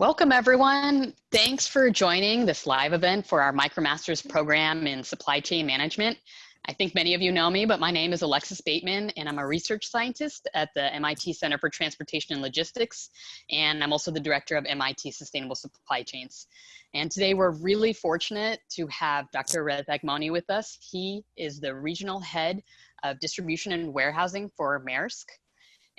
Welcome everyone. Thanks for joining this live event for our MicroMasters program in supply chain management. I think many of you know me, but my name is Alexis Bateman and I'm a research scientist at the MIT Center for Transportation and Logistics. And I'm also the director of MIT Sustainable Supply Chains. And today we're really fortunate to have Dr. Erez Agmoni with us. He is the regional head of distribution and warehousing for Maersk.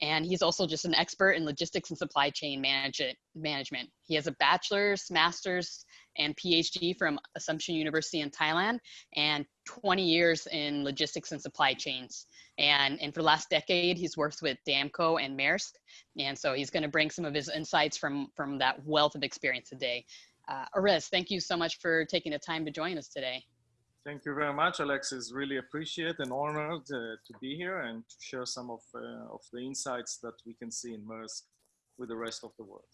And he's also just an expert in logistics and supply chain management. He has a bachelor's, master's, and PhD from Assumption University in Thailand and 20 years in logistics and supply chains. And, and for the last decade, he's worked with Damco and Maersk. And so he's gonna bring some of his insights from, from that wealth of experience today. Uh, Erez, thank you so much for taking the time to join us today. Thank you very much, Alexis. Really appreciate and honored uh, to be here and to share some of, uh, of the insights that we can see in Maersk with the rest of the world.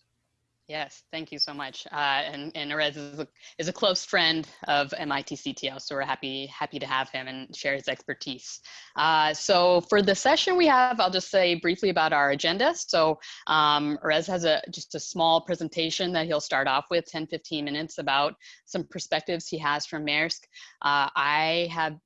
Yes, thank you so much. Uh, and, and Erez is a, is a close friend of MIT CTO, so we're happy, happy to have him and share his expertise. Uh, so for the session we have, I'll just say briefly about our agenda. So um, Erez has a, just a small presentation that he'll start off with 10, 15 minutes about some perspectives he has from Maersk. Uh, I have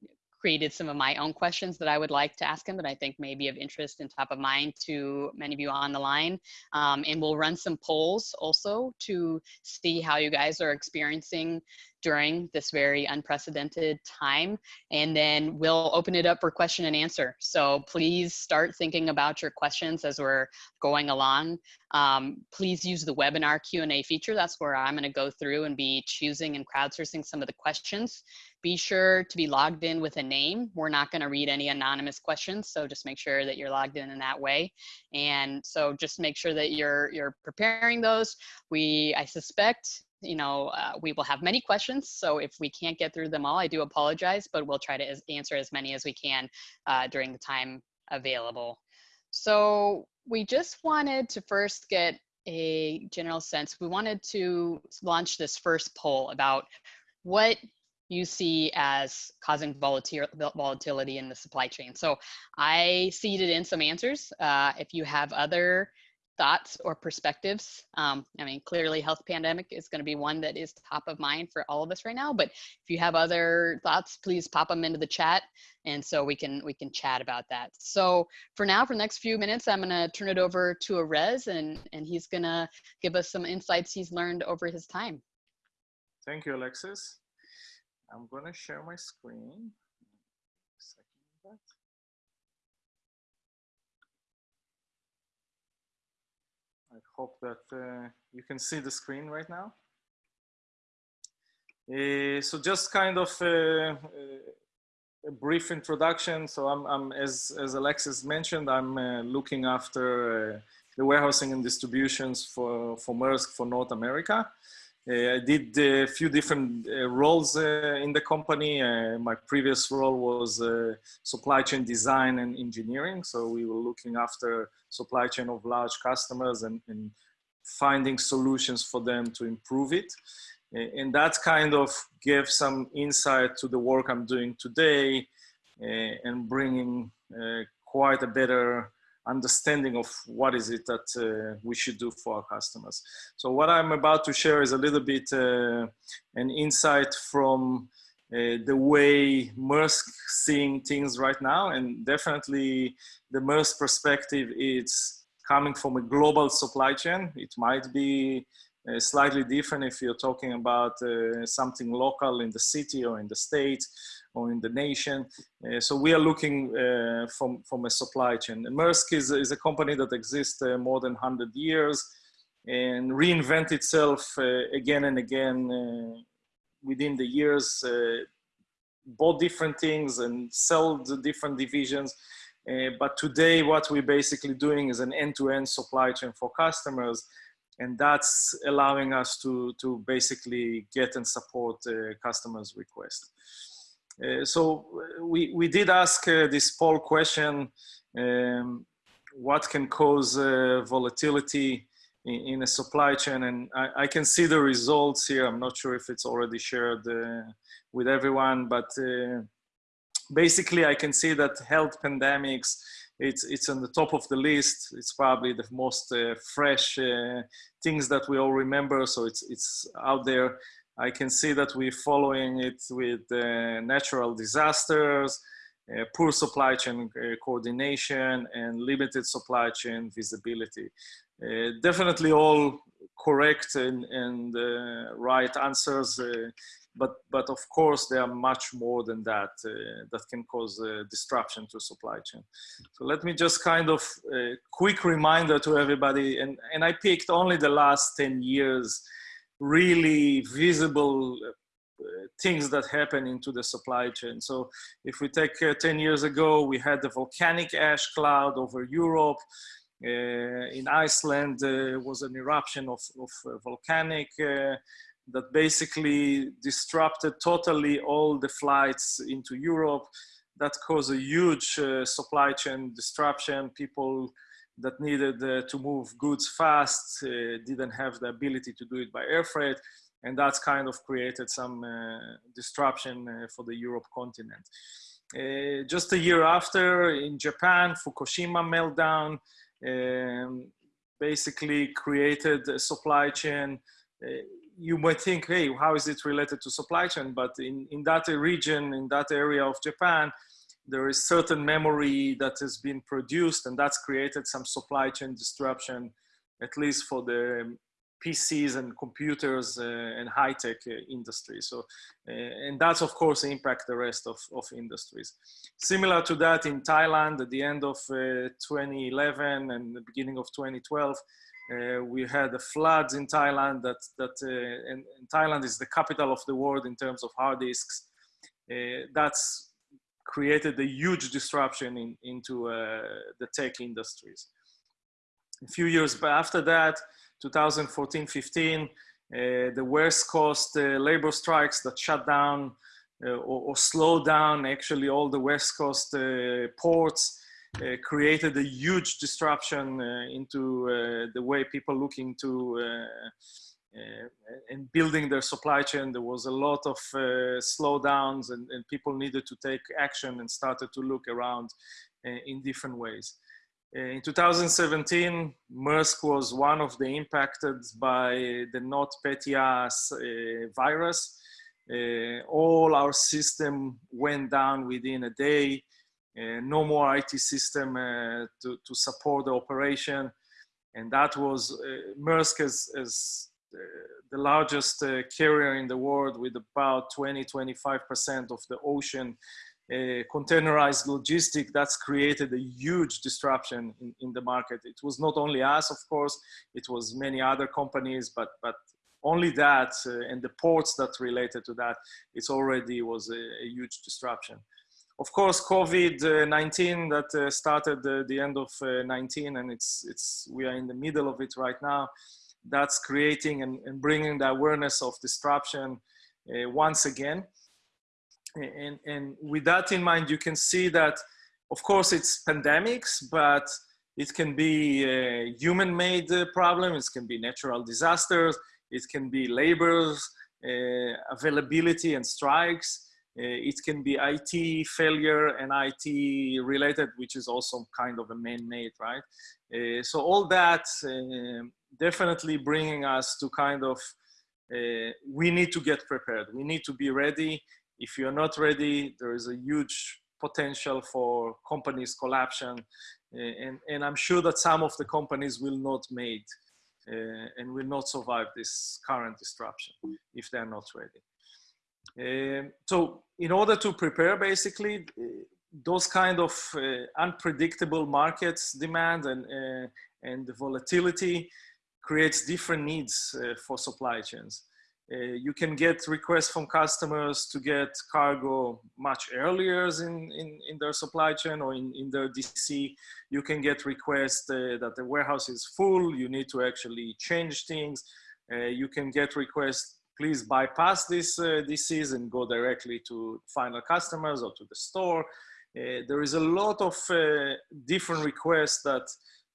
created some of my own questions that I would like to ask him that I think may be of interest and top of mind to many of you on the line. Um, and we'll run some polls also to see how you guys are experiencing during this very unprecedented time. And then we'll open it up for question and answer. So please start thinking about your questions as we're going along. Um, please use the webinar Q&A feature. That's where I'm gonna go through and be choosing and crowdsourcing some of the questions. Be sure to be logged in with a name. We're not gonna read any anonymous questions, so just make sure that you're logged in in that way. And so just make sure that you're, you're preparing those. We, I suspect, you know, uh, we will have many questions. So if we can't get through them all, I do apologize, but we'll try to as answer as many as we can uh, during the time available. So we just wanted to first get a general sense. We wanted to launch this first poll about what you see as causing volatility in the supply chain. So I seeded in some answers. Uh, if you have other thoughts or perspectives. Um, I mean, clearly health pandemic is going to be one that is top of mind for all of us right now, but if you have other thoughts, please pop them into the chat. And so we can, we can chat about that. So for now, for the next few minutes, I'm going to turn it over to Erez and, and he's going to give us some insights he's learned over his time. Thank you, Alexis. I'm going to share my screen. I hope that uh, you can see the screen right now. Uh, so just kind of uh, uh a brief introduction. So I'm, I'm as, as Alexis mentioned, I'm uh, looking after the warehousing and distributions for, for Maersk for North America. Uh, I did a few different uh, roles uh, in the company. my previous role was supply chain design and engineering. So we were looking after supply chain of large customers and, and finding solutions for them to improve it. And that kind of gave some insight to the work I'm doing today and bringing quite a better understanding of what is it that uh, we should do for our customers. So what I'm about to share is a little bit uh, an insight from uh, the way Maersk seeing things right now and definitely the Maersk perspective is coming from a global supply chain. It might be uh, slightly different if you're talking about uh, something local in the city or in the state or in the nation. Uh, so we are looking uh, from, from a supply chain. And Maersk is, is a company that exists uh, more than 100 years and reinvent itself uh, again and again uh, within the years, uh, bought different things and sold different divisions. but today what we're basically doing is an end-to-end -end supply chain for customers and that's allowing us to, to basically get and support customers' requests. Uh, so uh, we, we did ask uh, this poll question, um, what can cause volatility in, in, a supply chain? And I, I, can see the results here. I'm not sure if it's already shared with everyone, but basically I can see that health pandemics it's it's on the top of the list. It's probably the most uh, fresh uh, things that we all remember. So it's it's out there. I can see that we're following it with uh, natural disasters, uh, poor supply chain uh, coordination, and limited supply chain visibility. Uh, definitely all correct and, and right answers but but of course there are much more than that uh, that can cause uh, disruption to supply chain so let me just kind of uh, quick reminder to everybody and and i picked only the last 10 years really visible uh, things that happen into the supply chain so if we take uh, 10 years ago we had the volcanic ash cloud over europe uh, in Iceland was an eruption of, of volcanic that basically disrupted totally all the flights into Europe. That caused a huge uh, supply chain disruption. People that needed uh, to move goods fast uh, didn't have the ability to do it by air freight. And that's kind of created some uh, disruption uh, for the Europe continent. Uh, just a year after, in Japan, Fukushima meltdown um, basically created a supply chain you might think, hey, how is it related to supply chain? But in, in that region, in that area of Japan, there is certain memory that has been produced and that's created some supply chain disruption, at least for the PCs and computers uh, and high-tech uh, industry. So, uh, and that's of course impact the rest of, of industries. Similar to that in Thailand at the end of uh, 2011 and the beginning of 2012, uh, we had the floods in Thailand that, that uh, and, and, Thailand is the capital of the world in terms of hard disks. That's created a huge disruption in, into uh, the tech industries. A few years after that, 2014-15, uh, the West Coast uh, labor strikes that shut down or, or slowed down actually all the West Coast ports uh, created a huge disruption uh, into uh, the way people looking to and building their supply chain. There was a lot of slowdowns and, and people needed to take action and started to look around in different ways. In 2017, Maersk was one of the impacted by the NotPetya uh, virus. Uh, all our system went down within a day. Uh, no more IT system uh, to, to support the operation. And that was uh, Maersk as, as the largest carrier in the world with about 20, 25% of the ocean uh, containerized logistic that's created a huge disruption in, in, the market it was not only us of course it was many other companies but but only that uh, and the ports that related to that it's already was a, a huge disruption of course, COVID-19 that uh, started uh, the end of uh, 19 and it's, it's, we are in the middle of it right now. That's creating and, and bringing the awareness of disruption uh, once again. And, and with that in mind, you can see that, of course, it's pandemics, but it can be a human-made uh, problems, it can be natural disasters, it can be labors, uh, availability and strikes, uh, it can be IT failure and IT related, which is also kind of a man-made, right? Uh, so all that uh, definitely bringing us to kind of, we need to get prepared. We need to be ready. If you're not ready, there is a huge potential for companies collapsion. and, and I'm sure that some of the companies will not made uh, and will not survive this current disruption if they're not ready. Um, so in order to prepare basically uh, those kind of uh, unpredictable markets demand and, uh, and the volatility creates different needs uh, for supply chains. Uh, you can get requests from customers to get cargo much earlier in, in, in their supply chain or in, in their DC. You can get requests uh, that the warehouse is full, you need to actually change things. you can get requests please bypass this uh, DCs and go directly to final customers or to the store. Uh, there is a lot of uh, different requests that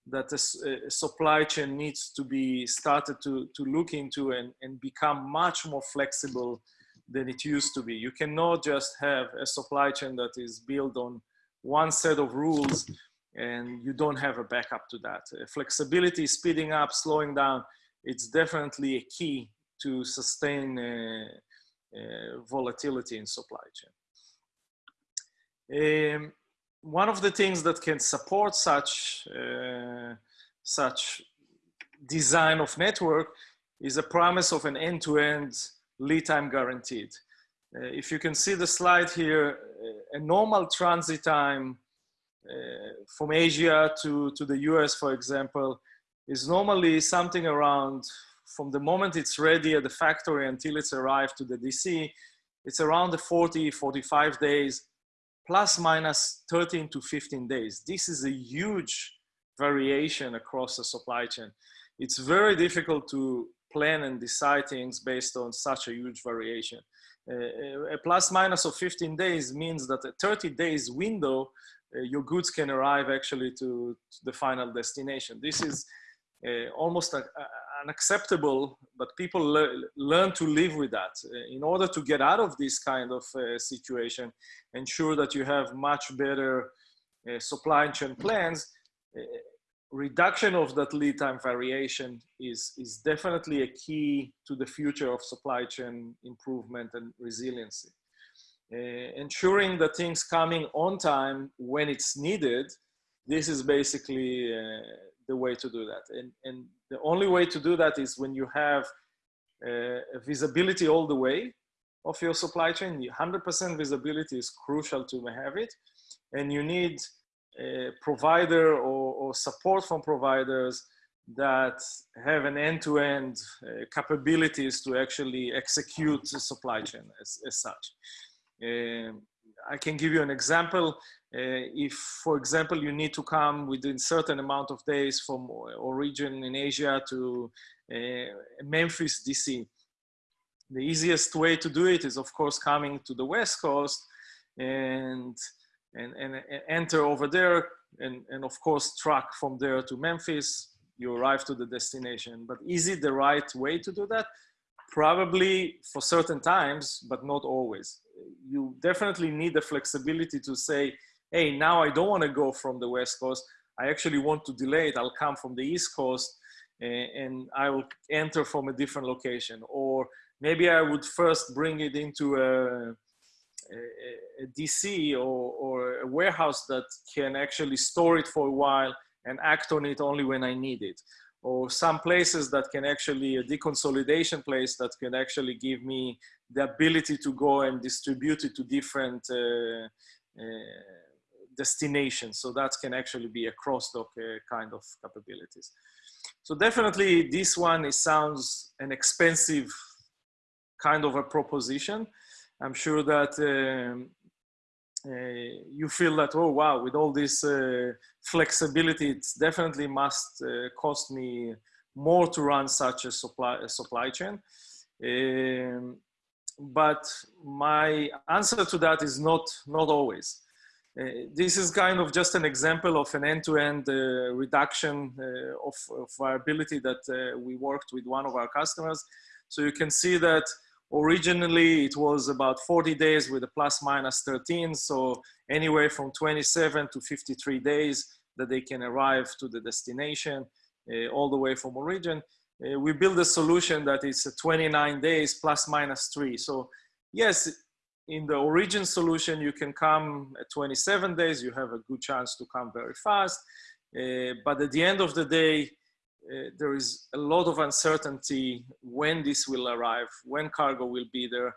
that a, supply chain needs to be started to, to look into and, and become much more flexible than it used to be. You cannot just have a supply chain that is built on one set of rules and you don't have a backup to that. Uh, flexibility, speeding up, slowing down, it's definitely a key to sustain uh, uh, volatility in supply chain. Um, one of the things that can support such, uh, such design of network is a promise of an end-to-end -end lead time guaranteed. Uh, if you can see the slide here, uh, a normal transit time uh, from Asia to, to the US, for example, is normally something around from the moment it's ready at the factory until it's arrived to the DC, it's around the 40, 45 days, plus minus 13 to 15 days. This is a huge variation across the supply chain. It's very difficult to plan and decide things based on such a huge variation. Uh, a plus minus of 15 days means that a 30 days window, uh, your goods can arrive actually to, to the final destination. This is uh, almost a, unacceptable, but people le learn to live with that. Uh, in order to get out of this kind of uh, situation, ensure that you have much better uh, supply chain plans, uh, reduction of that lead time variation is, is definitely a key to the future of supply chain improvement and resiliency. Uh, ensuring that things coming on time when it's needed, this is basically uh, the way to do that. And, and the only way to do that is when you have uh, visibility all the way of your supply chain. 100% visibility is crucial to have it. And you need a provider or, or support from providers that have an end-to-end -end, uh, capabilities to actually execute the supply chain as, as such. Um, I can give you an example. Uh, if, for example, you need to come within certain amount of days from origin in Asia to uh, Memphis, DC, the easiest way to do it is, of course, coming to the West Coast and, and, and, enter over there and, and, of course, truck from there to Memphis. You arrive to the destination. But is it the right way to do that? Probably for certain times, but not always. You definitely need the flexibility to say, hey, now I don't want to go from the West Coast. I actually want to delay it. I'll come from the East Coast and, I will enter from a different location. Or maybe I would first bring it into a, a, a DC or, or a warehouse that can actually store it for a while and act on it only when I need it. Or some places that can actually, a deconsolidation place that can actually give me the ability to go and distribute it to different uh, uh, destination. So that can actually be a cross-dock uh, kind of capabilities. So definitely this one, it sounds an expensive kind of a proposition. I'm sure that um, uh, you feel that, oh, wow, with all this uh, flexibility, it definitely must uh, cost me more to run such a supply, a supply chain. Um, but my answer to that is not, not always. Uh, this is kind of just an example of an end-to-end -end, uh, reduction uh, of, of viability that we worked with one of our customers. So you can see that originally it was about 40 days with a plus minus 13. So anywhere from 27 to 53 days that they can arrive to the destination all the way from origin. Uh, we build a solution that is 29 days plus minus three. So yes, in the origin solution, you can come at 27 days, you have a good chance to come very fast. Uh, but at the end of the day, uh, there is a lot of uncertainty when this will arrive, when cargo will be there.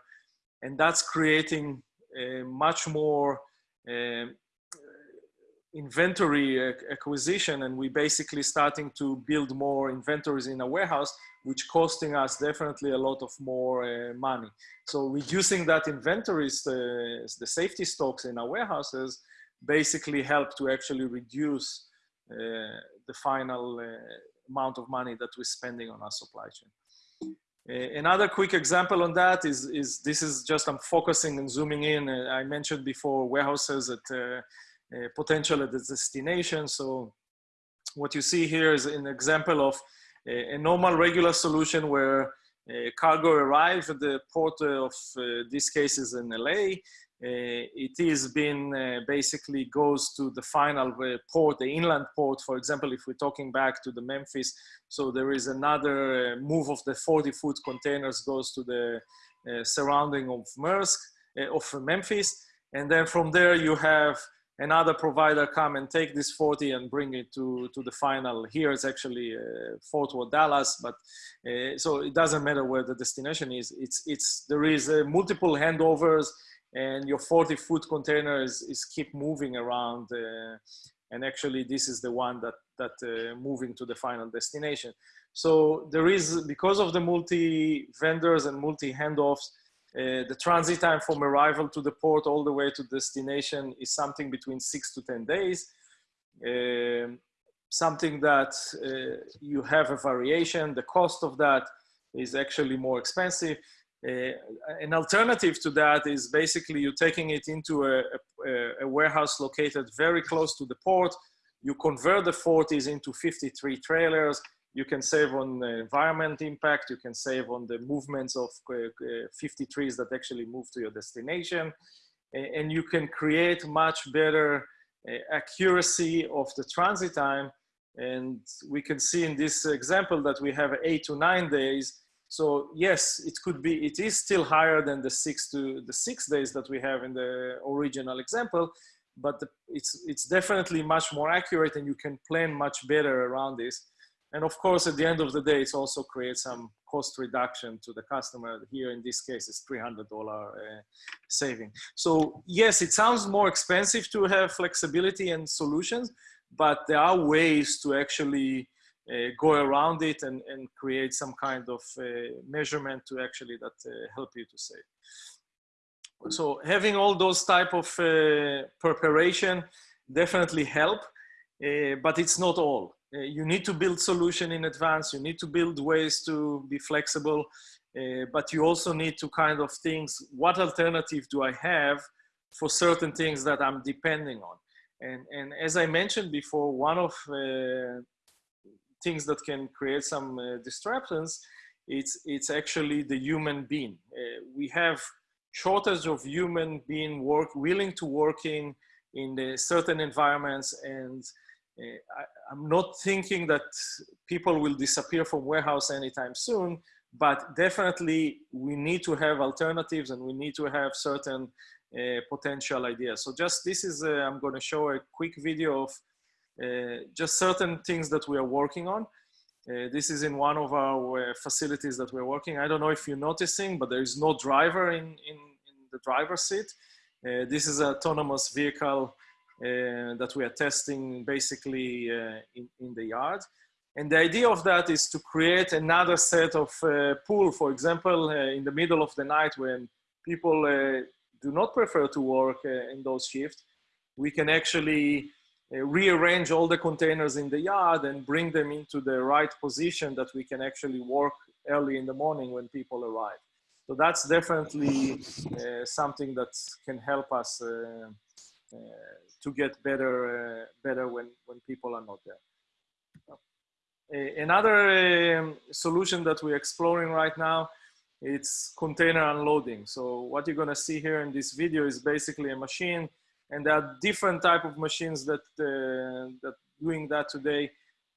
And that's creating a much more uh, inventory acquisition. And we basically starting to build more inventories in a warehouse which costing us definitely a lot of more uh, money. So reducing that inventories, uh, the safety stocks in our warehouses basically help to actually reduce uh, the final uh, amount of money that we're spending on our supply chain. Uh, another quick example on that is, is this is just I'm focusing and zooming in. Uh, I mentioned before warehouses at potential at the destination. So what you see here is an example of a, normal regular solution where cargo arrives at the port of uh, this case is in LA. it is been uh, basically goes to the final uh, port, the inland port. For example, if we're talking back to the Memphis, so there is another move of the 40 foot containers goes to the surrounding of Maersk, of Memphis. And then from there you have another provider come and take this 40 and bring it to, to the final. Here it's actually uh, Fort Worth, Dallas, but uh, so it doesn't matter where the destination is. It's, it's, there is uh, multiple handovers and your 40 foot container is, is keep moving around. Uh, and actually this is the one that, that uh, moving to the final destination. So there is, because of the multi vendors and multi handoffs, uh, the transit time from arrival to the port all the way to destination is something between six to 10 days. Uh, something that uh, you have a variation. The cost of that is actually more expensive. Uh, an alternative to that is basically you're taking it into a, a, a, warehouse located very close to the port. You convert the 40s into 53 trailers you can save on the environment impact, you can save on the movements of uh, uh, 50 trees that actually move to your destination, and you can create much better uh, accuracy of the transit time. And we can see in this example that we have eight to nine days. So yes, it could be, it is still higher than the six to the six days that we have in the original example, but it's, it's definitely much more accurate and you can plan much better around this. And of course, at the end of the day, it also creates some cost reduction to the customer. Here in this case, it's $300 uh, saving. So yes, it sounds more expensive to have flexibility and solutions, but there are ways to actually uh, go around it and, and create some kind of uh, measurement to actually that uh, help you to save. So having all those type of uh, preparation definitely help, uh, but it's not all. Uh, you need to build solution in advance. You need to build ways to be flexible, uh, but you also need to kind of think, what alternative do I have for certain things that I'm depending on? And, and as I mentioned before, one of uh, things that can create some uh, disruptions, it's, it's actually the human being. Uh, we have shortage of human being work, willing to working in certain environments and I, am not thinking that people will disappear from warehouse anytime soon, but definitely we need to have alternatives and we need to have certain uh, potential ideas. So just this is, uh, I'm going to show a quick video of uh, just certain things that we are working on. Uh, this is in one of our uh, facilities that we're working. I don't know if you're noticing, but there is no driver in, in, in the driver's seat. Uh, this is an autonomous vehicle uh, that we are testing basically uh, in, in the yard. And the idea of that is to create another set of uh, pool, for example, in the middle of the night when people do not prefer to work in those shifts, we can actually uh, rearrange all the containers in the yard and bring them into the right position that we can actually work early in the morning when people arrive. So that's definitely uh, something that can help us uh, to get better uh, better when when people are not there. another um, solution that we're exploring right now it's container unloading. So what you're gonna see here in this video is basically a machine and there are different type of machines that, uh, that doing that today,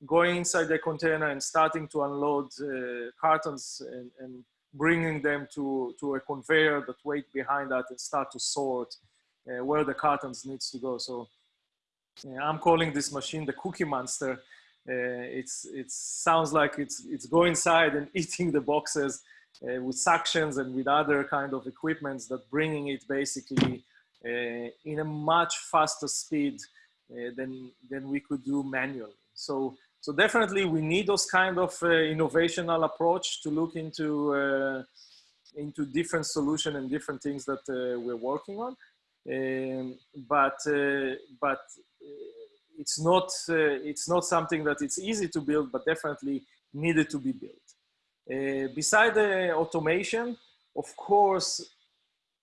going inside the container and starting to unload uh, cartons and, and, bringing them to, to a conveyor that wait behind that and start to sort uh, where the cartons needs to go. So I'm calling this machine the cookie monster. Uh, it's it sounds like it's it's going inside and eating the boxes uh, with suctions and with other kind of equipments that bringing it basically uh, in a much faster speed uh, than than we could do manually. So so definitely we need those kind of uh, innovational approach to look into uh, into different solution and different things that we're working on. Um, but uh, but uh, it's not uh, it's not something that it's easy to build, but definitely needed to be built. beside the automation, of course,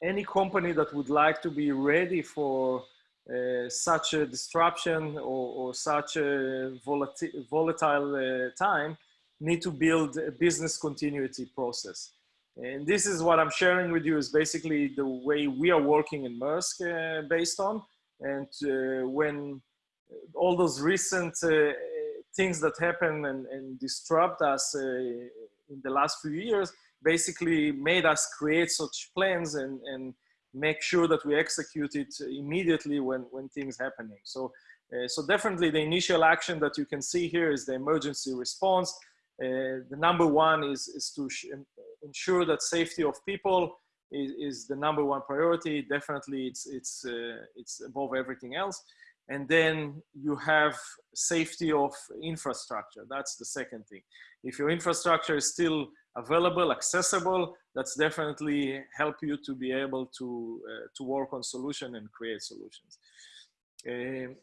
any company that would like to be ready for uh, such a disruption or, or such a volatile uh, time need to build a business continuity process. And this is what I'm sharing with you is basically the way we are working in Maersk uh, based on. And uh, when all those recent uh, things that happened and, and disrupt us uh, in the last few years basically made us create such plans and, and make sure that we execute it immediately when, when things happening. So, uh, so definitely the initial action that you can see here is the emergency response. Uh, the number one is, is to ensure that safety of people is, is, the number one priority. Definitely it's, it's, uh, it's above everything else. And then you have safety of infrastructure. That's the second thing. If your infrastructure is still available, accessible, that's definitely help you to be able to, uh, to work on solution and create solutions. Uh,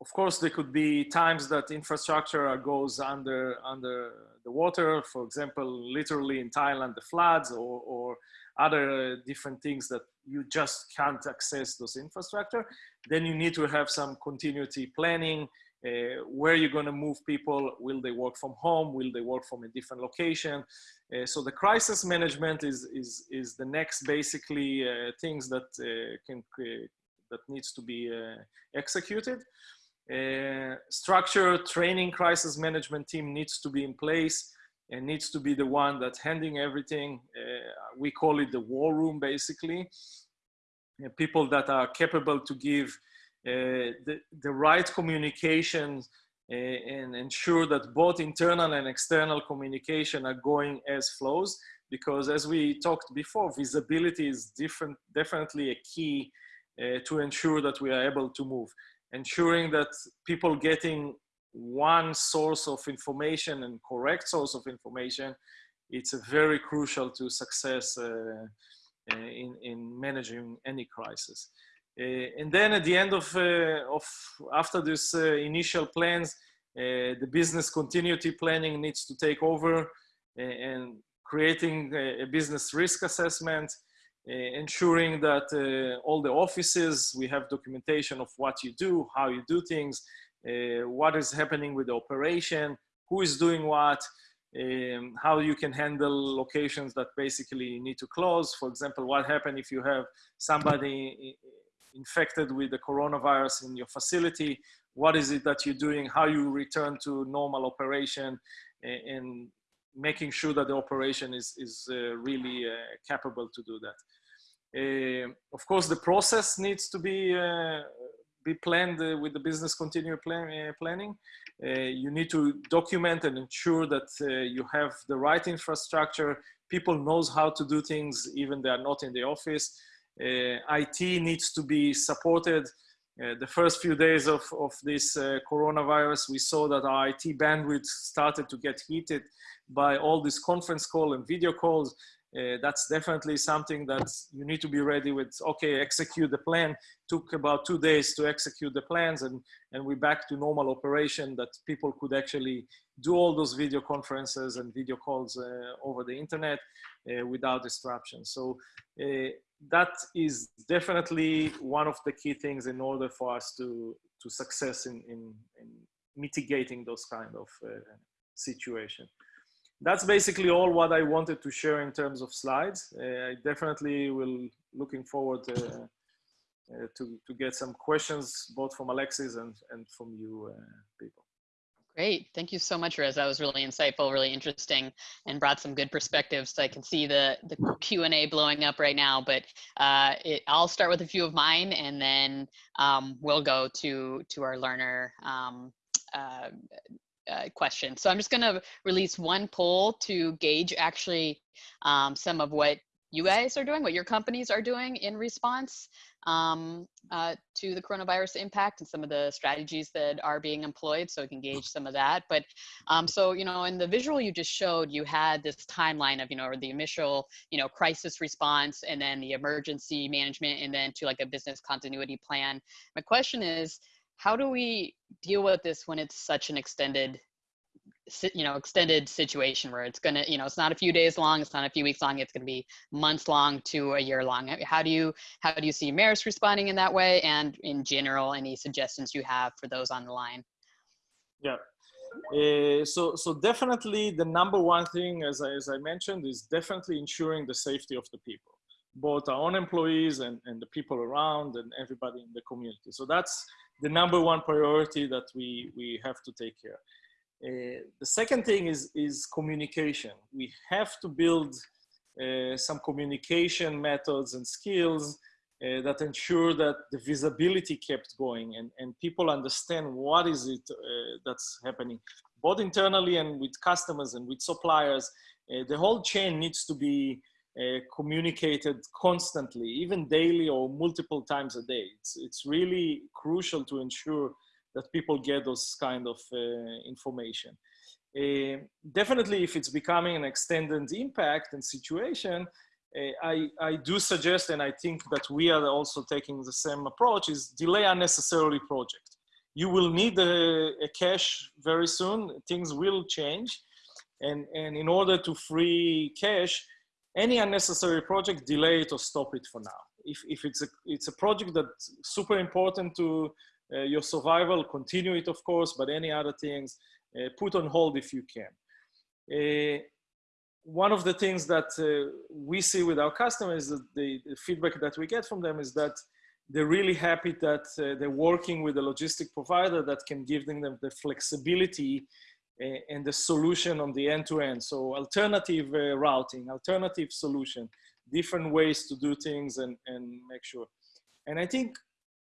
of course, there could be times that infrastructure goes under, under the water, for example, literally in Thailand, the floods or, or other different things that you just can't access those infrastructure. Then you need to have some continuity planning, uh, where you're going to move people, will they work from home, will they work from a different location. Uh, so the crisis management is, is, is the next basically uh, things that uh, can that needs to be uh, executed. Uh, structure training crisis management team needs to be in place and needs to be the one that's handling everything. we call it the war room basically. people that are capable to give uh, the, the right communication uh, and ensure that both internal and external communication are going as flows because as we talked before visibility is different definitely a key uh, to ensure that we are able to move ensuring that people getting one source of information and correct source of information it's very crucial to success uh, uh in, in managing any crisis. Uh, and then at the end of, uh, of after this uh, initial plans, the business continuity planning needs to take over and creating a, business risk assessment, uh, ensuring that uh, all the offices, we have documentation of what you do, how you do things, uh, what is happening with the operation, who is doing what, um, how you can handle locations that basically need to close. For example, what happens if you have somebody infected with the coronavirus in your facility, what is it that you're doing, how you return to normal operation, and making sure that the operation is, is uh, really uh, capable to do that. Uh, of course, the process needs to be uh, be planned uh, with the business continuity plan, planning. you need to document and ensure that you have the right infrastructure. People knows how to do things, even they are not in the office. IT needs to be supported. Uh, the first few days of, of this uh, coronavirus, we saw that our IT bandwidth started to get heated by all these conference call and video calls. Uh, that's definitely something that you need to be ready with. Okay execute the plan. Took about two days to execute the plans and and we're back to normal operation that people could actually do all those video conferences and video calls uh, over the internet uh, without disruption. So that is definitely one of the key things in order for us to to success in in, in mitigating those kind of uh, situation that's basically all what i wanted to share in terms of slides uh, i definitely will looking forward to, uh, to to get some questions both from alexis and and from you uh, people Great. Thank you so much, Rez. That was really insightful, really interesting, and brought some good perspectives. So I can see the, the Q&A blowing up right now, but uh, it, I'll start with a few of mine, and then um, we'll go to, to our learner um, uh, uh, question. So I'm just going to release one poll to gauge actually um, some of what you guys are doing, what your companies are doing in response um, uh, to the coronavirus impact and some of the strategies that are being employed so we can gauge some of that. But um, so, you know, in the visual you just showed, you had this timeline of, you know, the initial, you know, crisis response and then the emergency management and then to like a business continuity plan. My question is, how do we deal with this when it's such an extended you know extended situation where it's gonna you know it's not a few days long it's not a few weeks long it's gonna be months long to a year long? How do you how do you see Maersk responding in that way and in general any suggestions you have for those on the line? Yeah. Uh, so, so definitely the number one thing, as I, as I mentioned, is definitely ensuring the safety of the people, both our own employees and, and the people around and everybody in the community. So that's the number one priority that we, we have to take care. Uh, the second thing is, is communication. We have to build uh, some communication methods and skills uh, that ensure that the visibility kept going and, and people understand what is it uh, that's happening, both internally and with customers and with suppliers. Uh, the whole chain needs to be uh, communicated constantly, even daily or multiple times a day. It's, it's really crucial to ensure that people get those kind of uh, information. Uh, definitely if it's becoming an extended impact and situation, uh, I, I do suggest, and I think that we are also taking the same approach, is delay unnecessarily project. You will need a, a cash very soon. Things will change. And, and in order to free cash, any unnecessary project, delay it or stop it for now. If, if it's, a, it's a project that's super important to uh, your survival, continue it, of course, but any other things, uh, put on hold if you can. Uh, one of the things that uh, we see with our customers, the, the, feedback that we get from them is that they're really happy that uh, they're working with a logistic provider that can give them the flexibility and the solution on the end-to-end. -end. So alternative uh, routing, alternative solution, different ways to do things and, and make sure. And I think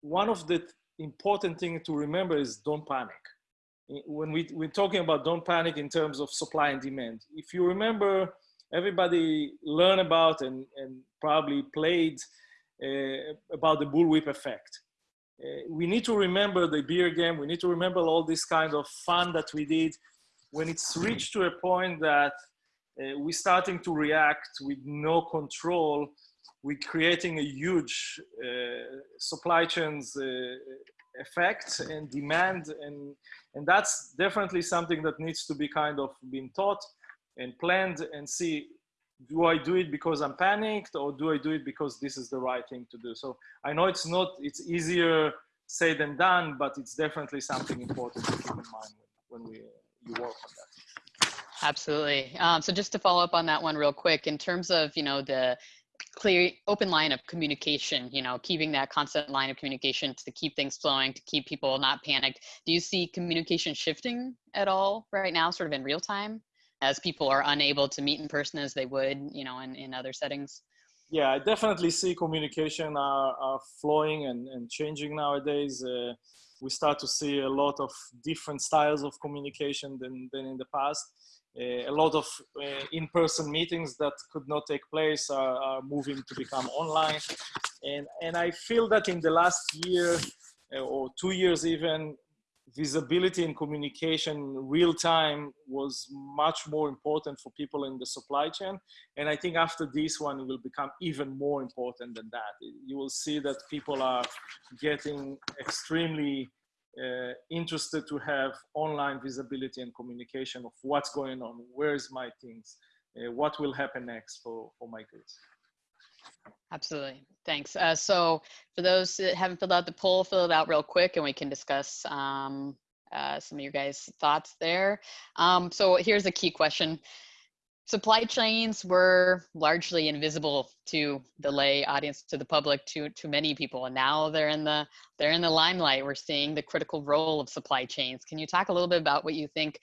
one of the important things to remember is don't panic when we, we're talking about don't panic in terms of supply and demand. If you remember, everybody learn about and, and probably played uh, about the bullwhip effect. Uh, we need to remember the beer game. We need to remember all this kind of fun that we did when it's reached to a point that uh, we're starting to react with no control. We're creating a huge uh, supply chains uh, effect and demand and and that's definitely something that needs to be kind of been taught and planned and see do I do it because I'm panicked or do I do it because this is the right thing to do? So I know it's not, it's easier said than done, but it's definitely something important to keep in mind when, when we you work on that. Absolutely. Um, so just to follow up on that one real quick, in terms of, you know, the clear open line of communication you know keeping that constant line of communication to keep things flowing to keep people not panicked do you see communication shifting at all right now sort of in real time as people are unable to meet in person as they would you know in, in other settings yeah i definitely see communication are, are flowing and, and changing nowadays uh, we start to see a lot of different styles of communication than, than in the past uh, a lot of uh, in-person meetings that could not take place are, are, moving to become online. And, and I feel that in the last year uh, or two years even, visibility and communication real time was much more important for people in the supply chain. And I think after this one, it will become even more important than that. You will see that people are getting extremely uh, interested to have online visibility and communication of what's going on, where's my things, uh, what will happen next for, for my kids. Absolutely. Thanks. Uh, so for those that haven't filled out the poll, fill it out real quick and we can discuss um, uh, some of your guys' thoughts there. Um, so here's a key question supply chains were largely invisible to the lay audience to the public to to many people and now they're in the they're in the limelight we're seeing the critical role of supply chains can you talk a little bit about what you think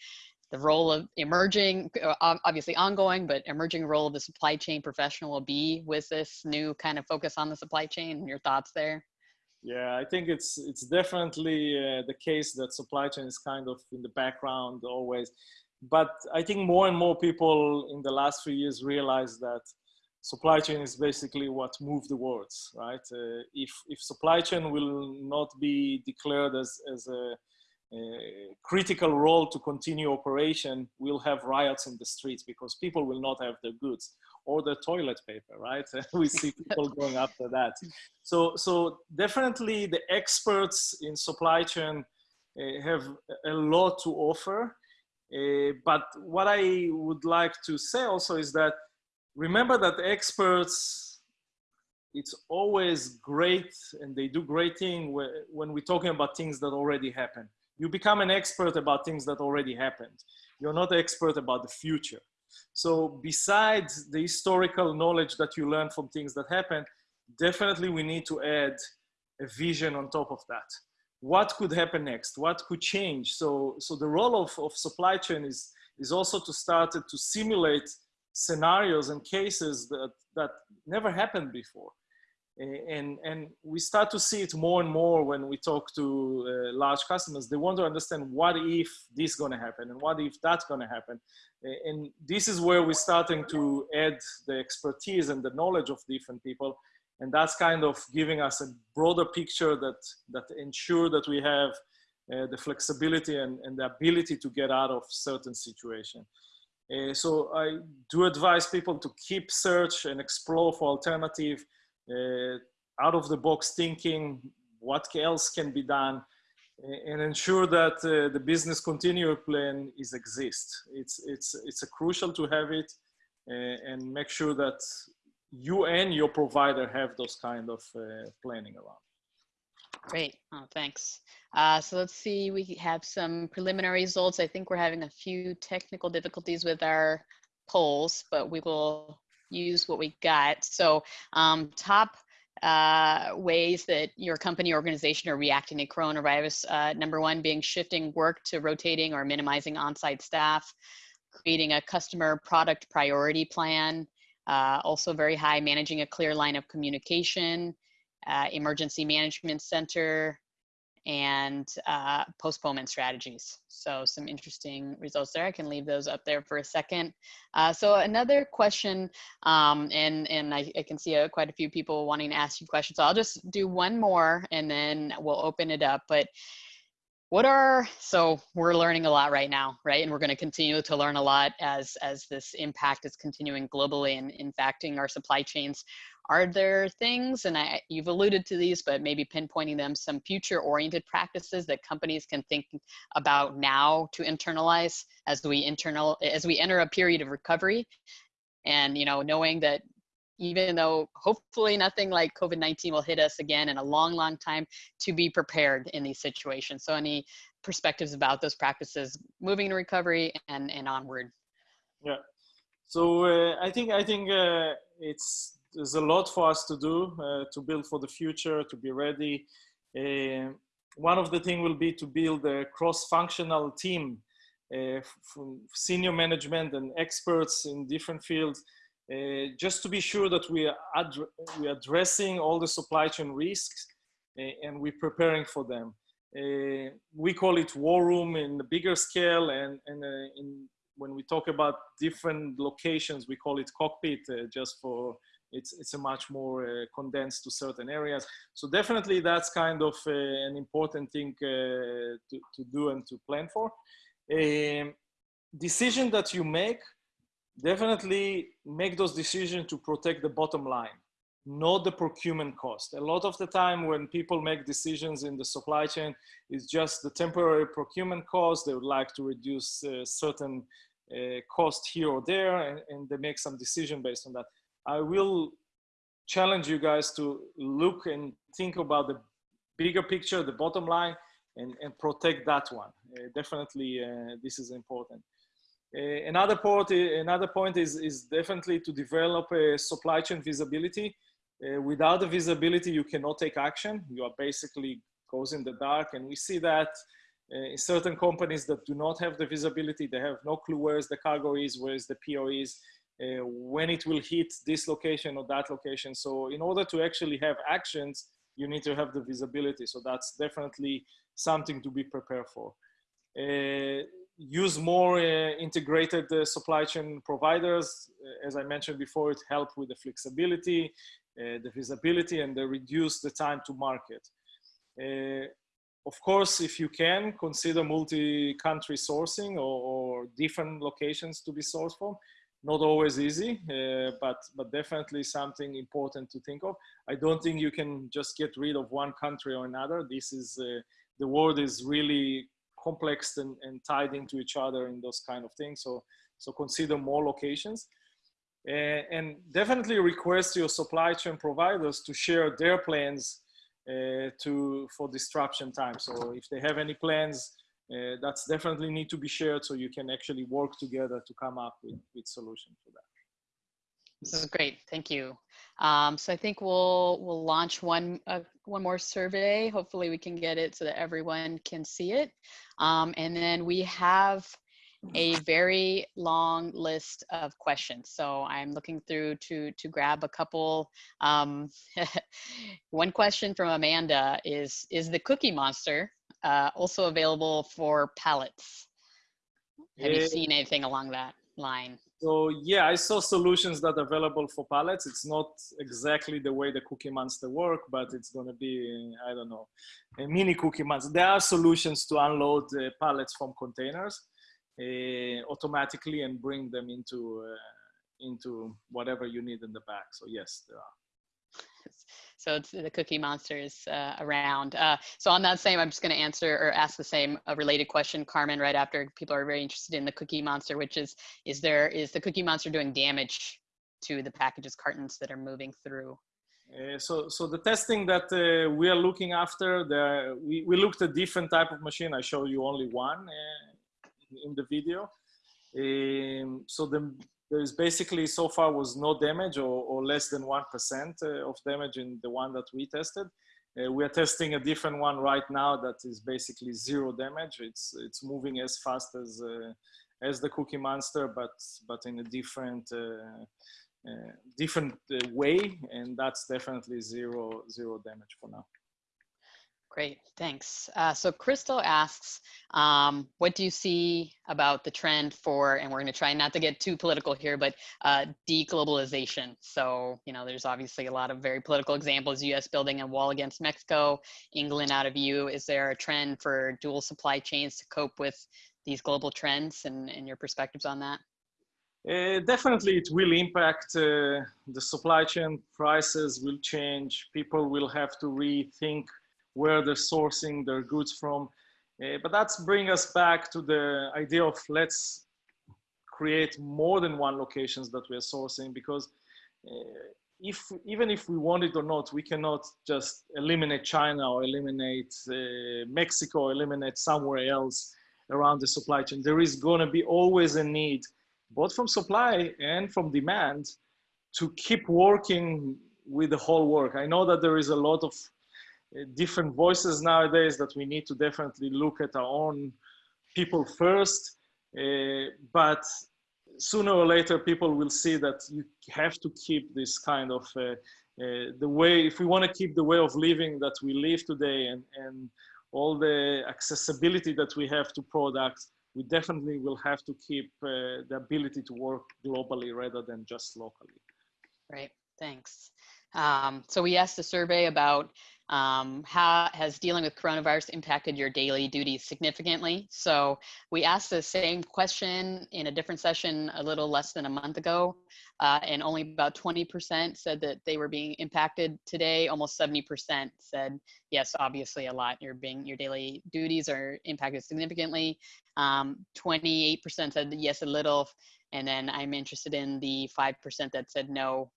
the role of emerging uh, obviously ongoing but emerging role of the supply chain professional will be with this new kind of focus on the supply chain your thoughts there yeah i think it's it's definitely uh, the case that supply chain is kind of in the background always but I think more and more people in the last few years realize that supply chain is basically what moves the world, right? Uh, if, if supply chain will not be declared as, as a, critical role to continue operation, we'll have riots in the streets because people will not have their goods or the toilet paper, right? we see people going after that. So, so definitely the experts in supply chain uh, have a lot to offer uh, but what I would like to say also is that remember that experts, it's always great and they do great thing when we're talking about things that already happen. You become an expert about things that already happened. You're not an expert about the future. So besides the historical knowledge that you learn from things that happen, definitely we need to add a vision on top of that. What could happen next? What could change? So, so the role of, of supply chain is, is also to start to simulate scenarios and cases that, that never happened before. And, and we start to see it more and more when we talk to uh, large customers. They want to understand what if this is going to happen and what if that's going to happen. And this is where we're starting to add the expertise and the knowledge of different people. And that's kind of giving us a broader picture that, that ensure that we have uh, the flexibility and, and the ability to get out of certain situation. Uh, so I do advise people to keep search and explore for alternative out of the box thinking, what else can be done and ensure that uh, the business continuity plan is exist. It's, it's, it's crucial to have it uh, and make sure that you and your provider have those kind of uh, planning around. Great, oh, thanks. Uh, so let's see, we have some preliminary results. I think we're having a few technical difficulties with our polls, but we will use what we got. So um, top uh, ways that your company organization are reacting to coronavirus. Uh, number one being shifting work to rotating or minimizing on-site staff, creating a customer product priority plan, uh, also very high managing a clear line of communication, uh, emergency management center, and uh, postponement strategies. So some interesting results there. I can leave those up there for a second. Uh, so another question, um, and, and I, I can see uh, quite a few people wanting to ask you questions. So I'll just do one more and then we'll open it up. But what are, so we're learning a lot right now, right? And we're gonna continue to learn a lot as, as this impact is continuing globally and impacting our supply chains are there things, and I, you've alluded to these, but maybe pinpointing them, some future oriented practices that companies can think about now to internalize as we internal, as we enter a period of recovery and, you know, knowing that even though hopefully nothing like COVID-19 will hit us again in a long, long time to be prepared in these situations. So any perspectives about those practices moving to recovery and, and onward? Yeah. So uh, I think, I think uh, it's there's a lot for us to do uh, to build for the future, to be ready. Uh, one of the things will be to build a cross-functional team uh, from senior management and experts in different fields, uh, just to be sure that we are, ad we are addressing all the supply chain risks uh, and we're preparing for them. Uh, we call it war room in the bigger scale and, and in, when we talk about different locations, we call it cockpit just for it's it's a much more uh, condensed to certain areas. So definitely that's kind of uh, an important thing uh, to, to do and to plan for. Um, decision that you make definitely make those decisions to protect the bottom line not the procurement cost. A lot of the time when people make decisions in the supply chain it's just the temporary procurement cost. They would like to reduce uh, certain uh, cost here or there and, and they make some decision based on that I will challenge you guys to look and think about the bigger picture, the bottom line, and, and protect that one. Uh, definitely, uh, this is important. Uh, another point, another point is, is definitely to develop a supply chain visibility. Uh, without the visibility, you cannot take action. You are basically goes in the dark, and we see that uh, in certain companies that do not have the visibility, they have no clue where is the cargo is, where is the PO is, uh, when it will hit this location or that location. So in order to actually have actions, you need to have the visibility. So that's definitely something to be prepared for. Uh, use more uh, integrated uh, supply chain providers. Uh, as I mentioned before, it helps with the flexibility, the visibility, and the reduce the time to market. of course, if you can, consider multi-country sourcing or, or different locations to be sourced from not always easy, uh, but but definitely something important to think of. I don't think you can just get rid of one country or another. This is uh, the world is really complex and, and tied into each other in those kind of things. So so consider more locations. Uh, and definitely request your supply chain providers to share their plans uh, to for disruption time. So if they have any plans uh, that's definitely need to be shared so you can actually work together to come up with, with solutions for that. This is great, thank you. Um, so I think we'll we'll launch one uh, one more survey. Hopefully we can get it so that everyone can see it. Um, and then we have a very long list of questions. So I'm looking through to to grab a couple. Um, one question from Amanda is, is the Cookie Monster uh, also available for pallets? Have you seen anything along that line? So yeah, I saw solutions that are available for pallets. It's not exactly the way the Cookie Monster work, but it's going to be, I don't know, a mini Cookie Monster. There are solutions to unload uh, pallets from containers uh, automatically and bring them into uh, into whatever you need in the back. So yes, there are. So it's the Cookie Monsters uh, around. Uh, so on that same, I'm just going to answer or ask the same a related question, Carmen, right after people are very interested in the Cookie Monster, which is, is there is the Cookie Monster doing damage to the packages cartons that are moving through? Uh, so, so the testing that uh, we are looking after, the, we, we looked at different type of machine. I show you only one uh, in the video. Um, so the there is basically so far was no damage or, or less than 1% uh, of damage in the one that we tested. Uh, we are testing a different one right now that is basically zero damage. It's, it's moving as fast as, uh, as the Cookie Monster, but, but in a different, uh, uh, different uh, way. And that's definitely zero, zero damage for now. Great, thanks. Uh, so Crystal asks, um, what do you see about the trend for, and we're going to try not to get too political here, but uh, deglobalization. So, you know, there's obviously a lot of very political examples, US building a wall against Mexico, England out of EU. Is there a trend for dual supply chains to cope with these global trends and, and your perspectives on that? Uh, definitely it will impact uh, the supply chain prices will change people will have to rethink where they're sourcing their goods from. Uh, but that's bring us back to the idea of let's create more than one locations that we're sourcing because uh, if even if we want it or not, we cannot just eliminate China or eliminate uh, Mexico or eliminate somewhere else around the supply chain. There is going to be always a need, both from supply and from demand, to keep working with the whole work. I know that there is a lot of different voices nowadays that we need to definitely look at our own people first. Uh, but sooner or later, people will see that you have to keep this kind of uh, uh, the way, if we want to keep the way of living that we live today and, and all the accessibility that we have to products, we definitely will have to keep uh, the ability to work globally rather than just locally. Right, thanks. Um, so we asked a survey about um, how has dealing with coronavirus impacted your daily duties significantly? So we asked the same question in a different session a little less than a month ago, uh, and only about 20% said that they were being impacted today. Almost 70% said, yes, obviously a lot. Your being your daily duties are impacted significantly. 28% um, said yes, a little. And then I'm interested in the 5% that said no,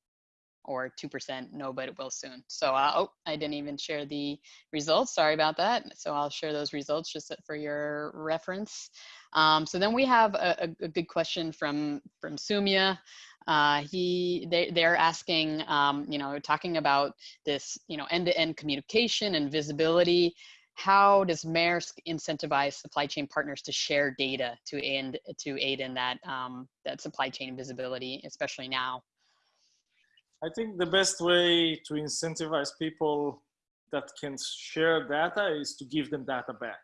or 2% no, but it will soon. So, uh, oh, I didn't even share the results. Sorry about that. So I'll share those results just for your reference. Um, so then we have a, a, good question from, from Sumya. Uh, he, they, they're asking, um, you know, talking about this, you know, end-to-end -end communication and visibility. How does Maersk incentivize supply chain partners to share data to aid, to aid in that, um, that supply chain visibility, especially now? I think the best way to incentivize people that can share data is to give them data back.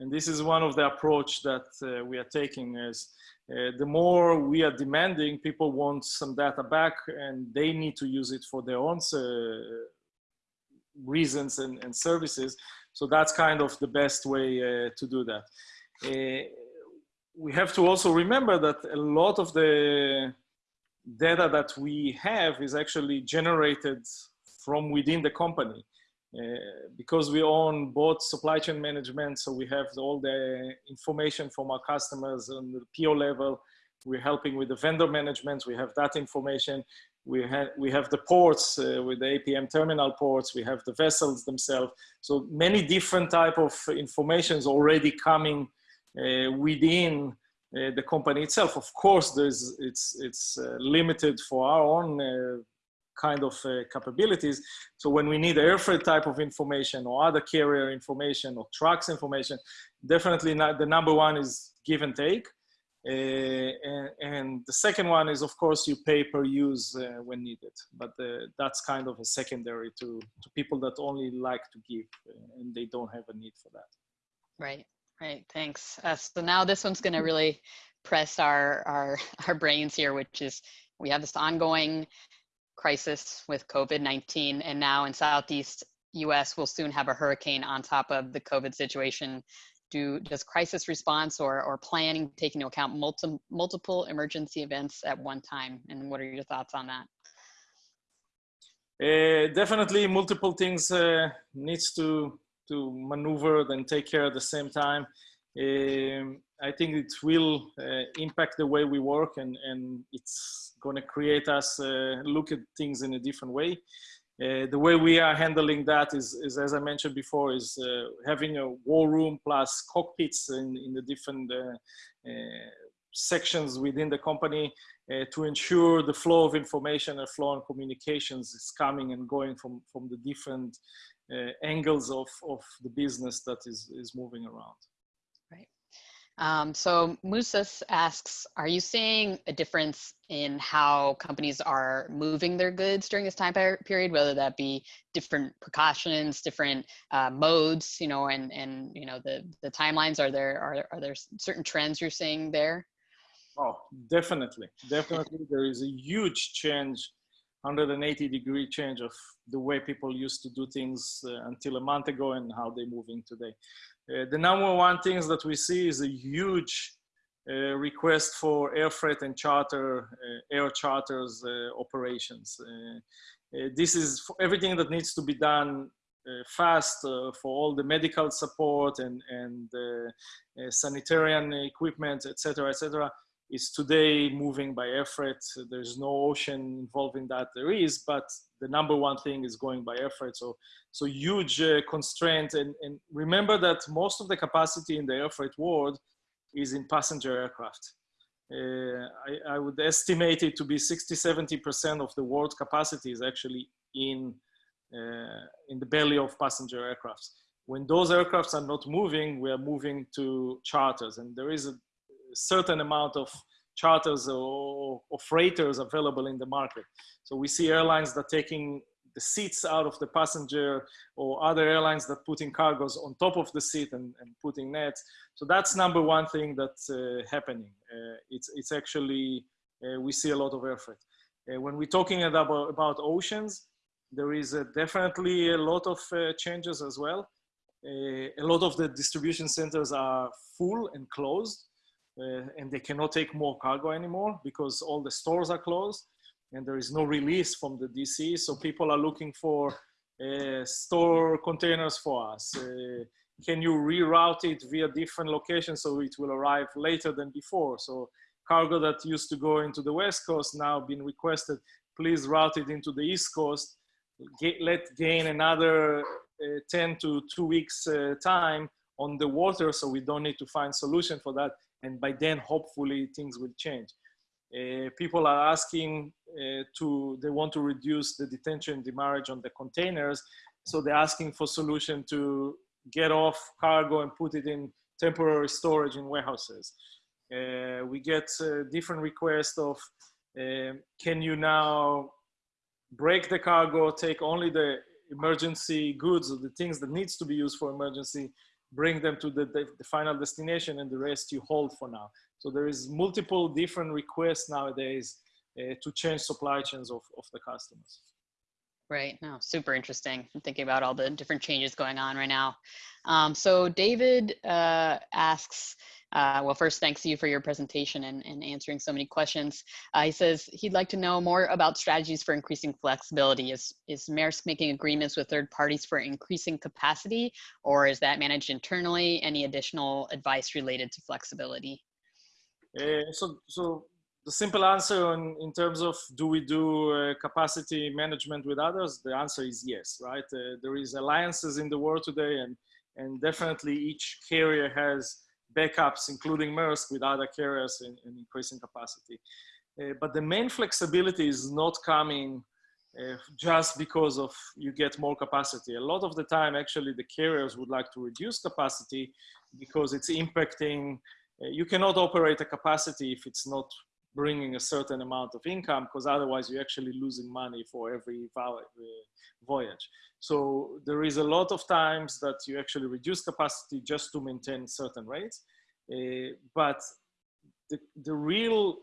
And this is one of the approach that uh, we are taking is uh, the more we are demanding, people want some data back and they need to use it for their own uh, reasons and, and, services. So that's kind of the best way uh, to do that. Uh, we have to also remember that a lot of the data that we have is actually generated from within the company. Uh, because we own both supply chain management, so we have all the information from our customers on the PO level. We're helping with the vendor management. We have that information. we have we have the ports uh, with the APM terminal ports. We have the vessels themselves. So many different type of informations already coming uh, within uh, the company itself. Of course, there's it's it's uh, limited for our own uh, kind of uh, capabilities. So when we need air freight type of information or other carrier information or trucks information, definitely not, the number one is give and take. Uh, and, and, the second one is, of course, you pay per use when needed. But that's kind of a secondary to, to people that only like to give and they don't have a need for that. Right, right. Thanks. Uh, so now this one's going to really press our, our, our brains here, which is we have this ongoing crisis with COVID-19 and now in Southeast US, we'll soon have a hurricane on top of the COVID situation do does crisis response or, or planning take into account multi, multiple emergency events at one time? And what are your thoughts on that? Uh, definitely multiple things uh, needs to to maneuver and take care at the same time. Um, I think it will uh, impact the way we work and, and it's going to create us uh, look at things in a different way. Uh, the way we are handling that is, is as I mentioned before, is uh, having a war room plus cockpits in, in the different uh, uh sections within the company to ensure the flow of information and flow of communications is coming and going from, from the different angles of, of the business that is, is moving around. Um, so Musas asks, are you seeing a difference in how companies are moving their goods during this time period, whether that be different precautions, different uh, modes, you know, and, and, you know, the, the timelines, are there, are, are there certain trends you're seeing there? Oh, definitely. Definitely. there is a huge change 180 degree change of the way people used to do things uh, until a month ago and how they're moving today. Uh, the number one things that we see is a huge uh, request for air freight and charter, uh, air charters uh, operations. Uh, this is everything that needs to be done fast for all the medical support and, and sanitarian equipment, etc., etc is today moving by air freight. There's no ocean involved in that. There is, but the number one thing is going by air freight. So, so huge uh, constraint. And, and remember that most of the capacity in the air freight world is in passenger aircraft. Uh, I, I, would estimate it to be 60, 70% of the world capacity is actually in, uh, in the belly of passenger aircrafts. When those aircrafts are not moving, we are moving to charters. And there is a certain amount of charters or, freighters available in the market. So we see airlines that taking the seats out of the passenger or other airlines that putting cargoes on top of the seat and, and putting nets. So that's number one thing that's uh, happening. Uh, it's, it's actually, uh, we see a lot of freight. Uh, when we're talking about, about oceans, there is definitely a lot of uh, changes as well. Uh, a lot of the distribution centers are full and closed uh, and they cannot take more cargo anymore because all the stores are closed and there is no release from the DC. So people are looking for uh, store containers for us. Uh, can you reroute it via different locations so it will arrive later than before? So cargo that used to go into the West Coast now been requested, please route it into the East Coast. Get, let gain another uh, 10 to two weeks uh, time on the water so we don't need to find solution for that and by then hopefully things will change. Uh, people are asking uh, to, they want to reduce the detention demurrage on the containers. So they're asking for solution to get off cargo and put it in temporary storage in warehouses. Uh, we get uh, different requests of, um, can you now break the cargo, take only the emergency goods or the things that needs to be used for emergency bring them to the, the, the, final destination and the rest you hold for now. So there is multiple different requests nowadays uh, to change supply chains of, of the customers. Right. No, super interesting. I'm thinking about all the different changes going on right now. Um, so David uh, asks, uh, well, first, thanks to you for your presentation and, and answering so many questions. Uh, he says he'd like to know more about strategies for increasing flexibility. Is, is Maersk making agreements with third parties for increasing capacity, or is that managed internally? Any additional advice related to flexibility? Uh, so, so the simple answer in, in terms of do we do uh, capacity management with others? The answer is yes, right? Uh, there is alliances in the world today and, and definitely each carrier has backups, including Maersk with other carriers in, in increasing capacity. Uh, but the main flexibility is not coming uh, just because of you get more capacity. A lot of the time, actually, the carriers would like to reduce capacity because it's impacting. Uh, you cannot operate a capacity if it's not bringing a certain amount of income because otherwise you're actually losing money for every uh, voyage. So there is a lot of times that you actually reduce capacity just to maintain certain rates. Uh, but the, the real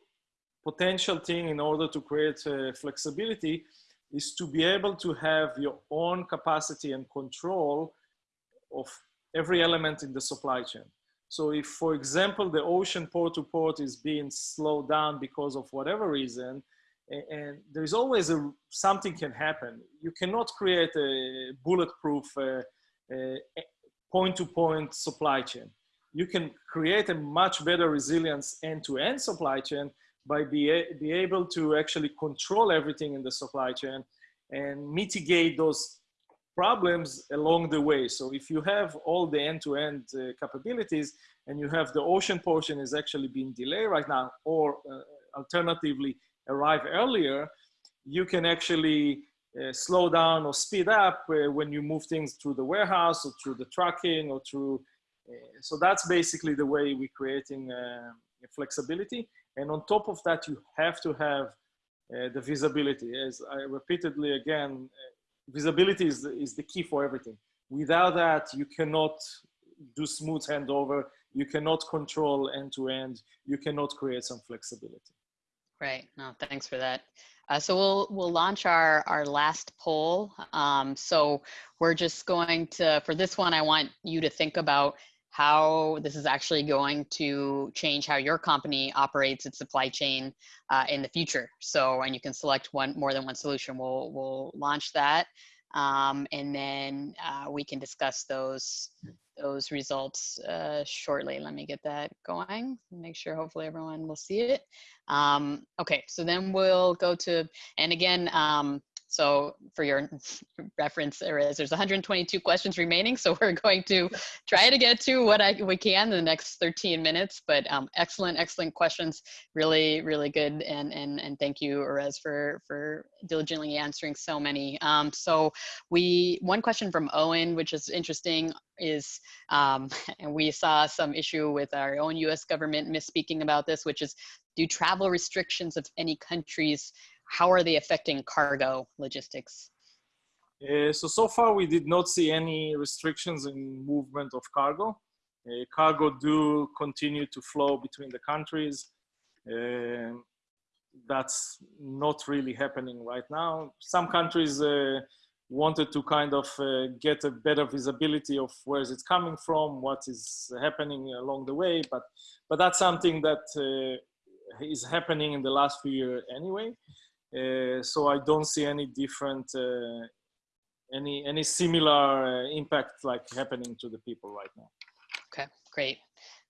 potential thing in order to create uh, flexibility is to be able to have your own capacity and control of every element in the supply chain. So if, for example, the ocean port to port is being slowed down because of whatever reason, and there's always a, something can happen. You cannot create a bulletproof uh, point-to-point -point supply chain. You can create a much better resilience end-to-end -end supply chain by be, be able to actually control everything in the supply chain and mitigate those problems along the way. So if you have all the end-to-end -end, uh, capabilities and you have the ocean portion is actually being delayed right now, or uh, alternatively arrive earlier, you can actually uh, slow down or speed up uh, when you move things through the warehouse or through the trucking or through. Uh, so that's basically the way we're creating uh, flexibility. And on top of that, you have to have the visibility. As I repeatedly again visibility is, is the key for everything. Without that, you cannot do smooth handover. You cannot control end to end. You cannot create some flexibility. Right. No, thanks for that. Uh, so we'll we'll launch our our last poll. Um, so we're just going to for this one, I want you to think about how this is actually going to change how your company operates its supply chain uh, in the future. So, and you can select one more than one solution. We'll, we'll launch that. Um, and then uh, we can discuss those those results uh, shortly. Let me get that going. Make sure hopefully everyone will see it. Um, okay, so then we'll go to, and again, um, so for your reference, there's 122 questions remaining. So we're going to try to get to what I, we can in the next 13 minutes. But um, excellent, excellent questions. Really, really good. And and and thank you, Erez, for for diligently answering so many. Um, so we one question from Owen, which is interesting, is um, and we saw some issue with our own U.S. government misspeaking about this, which is do travel restrictions of any countries how are they affecting cargo logistics? Uh, so, so far we did not see any restrictions in movement of cargo. Uh, cargo do continue to flow between the countries. Uh, that's not really happening right now. Some countries uh, wanted to kind of uh, get a better visibility of where it's coming from, what is happening along the way, but, but that's something that uh, is happening in the last few years anyway. Uh, so I don't see any different, uh, any any similar uh, impact like happening to the people right now. Okay, great.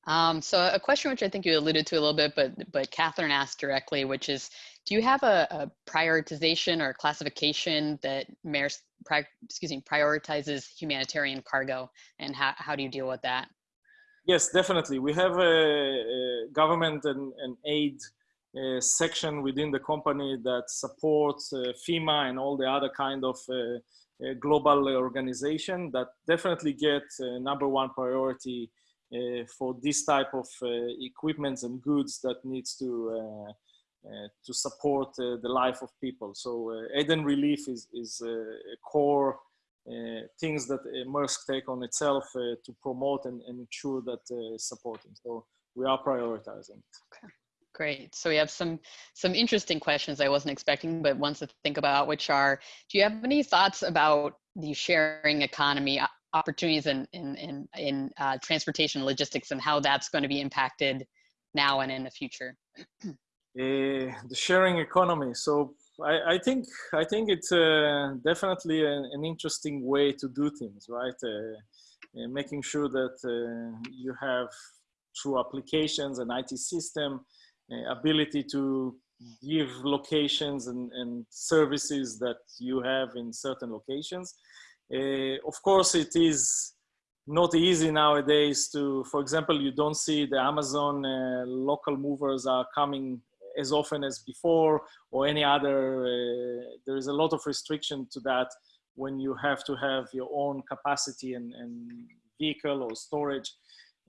Um, so a question which I think you alluded to a little bit, but but Catherine asked directly, which is, do you have a, a prioritization or classification that Maersk, excuse me, prioritizes humanitarian cargo, and how how do you deal with that? Yes, definitely. We have a, a government and, and aid section within the company that supports uh, FEMA and all the other kind of uh, uh, global organization that definitely get number one priority for this type of equipment and goods that needs to uh, to support uh, the life of people. So uh, and relief is, is a core things that Maersk take on itself to promote and, and ensure that supporting. So we are prioritizing. Okay. Great. So we have some some interesting questions I wasn't expecting, but ones to think about, which are: Do you have any thoughts about the sharing economy opportunities in in in, in uh, transportation logistics and how that's going to be impacted now and in the future? uh, the sharing economy. So I, I think I think it's uh, definitely an, an, interesting way to do things, right? Uh, uh, making sure that uh, you have through applications and IT system uh, ability to give locations and, and, services that you have in certain locations. Uh, of course, it is not easy nowadays to, for example, you don't see the Amazon uh, local movers are coming as often as before or any other, uh, there is a lot of restriction to that when you have to have your own capacity and, and vehicle or storage.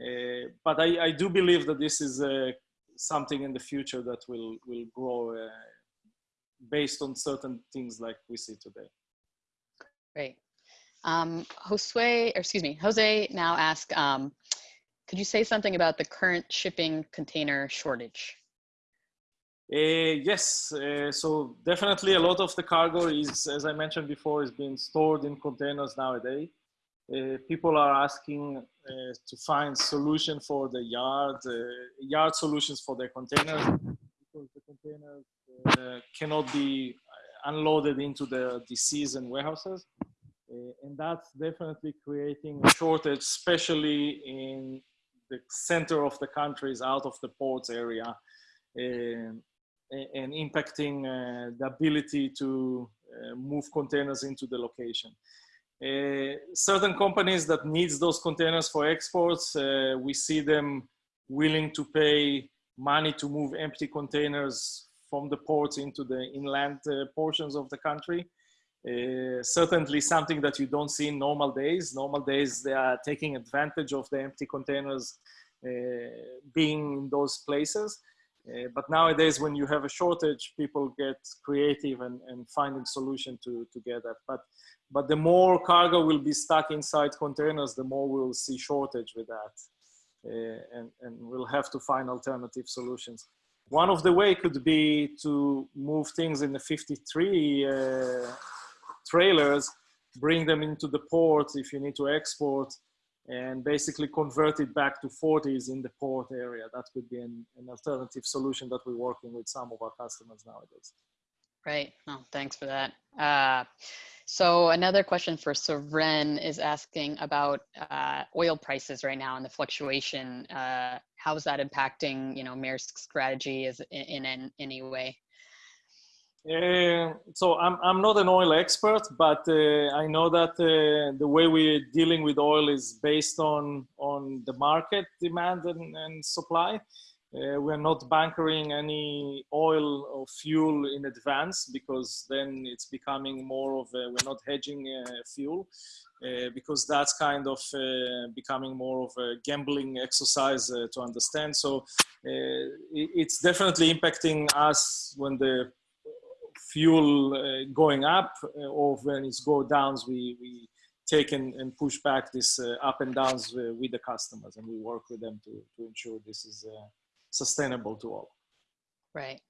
Uh, but I, I, do believe that this is uh, something in the future that will, will grow uh, based on certain things like we see today. Great. Um, Josue, excuse me, Jose now asked, um, could you say something about the current shipping container shortage? Uh, yes, uh, so definitely a lot of the cargo is, as I mentioned before, is being stored in containers nowadays. Uh, people are asking uh, to find solution for the yard, uh, yard solutions for their containers because the containers uh, cannot be unloaded into the DCs and warehouses. and that's definitely creating a shortage, especially in the center of the countries out of the ports area and impacting uh, the ability to uh, move containers into the location. Uh, certain companies that needs those containers for exports, we see them willing to pay money to move empty containers from the ports into the inland uh, portions of the country. Uh, certainly something that you don't see in normal days. Normal days, they are taking advantage of the empty containers uh, being in those places. Uh, but nowadays, when you have a shortage, people get creative and, and finding solution to, to get that. But, but the more cargo will be stuck inside containers, the more we'll see shortage with that. Uh, and, and we'll have to find alternative solutions. One of the way could be to move things in the 53 uh, trailers, bring them into the port if you need to export, and basically convert it back to 40s in the port area. That could be an, an alternative solution that we're working with some of our customers nowadays. Right. Oh, thanks for that. Uh, so another question for Soren is asking about uh, oil prices right now and the fluctuation. Uh, how is that impacting, you know, Maersk's strategy is in, in any way? Uh, so I'm, I'm not an oil expert, but uh, I know that uh, the way we're dealing with oil is based on, on the market demand and, and supply. Uh, we're not bunkering any oil or fuel in advance because then it's becoming more of a, we're not hedging uh, fuel because that's kind of becoming more of a gambling exercise to understand. So it's definitely impacting us when the fuel uh, going up uh, or when it's go downs, we, we take and, and push back this uh, up and downs with the customers and we work with them to, to ensure this is sustainable to all. Right.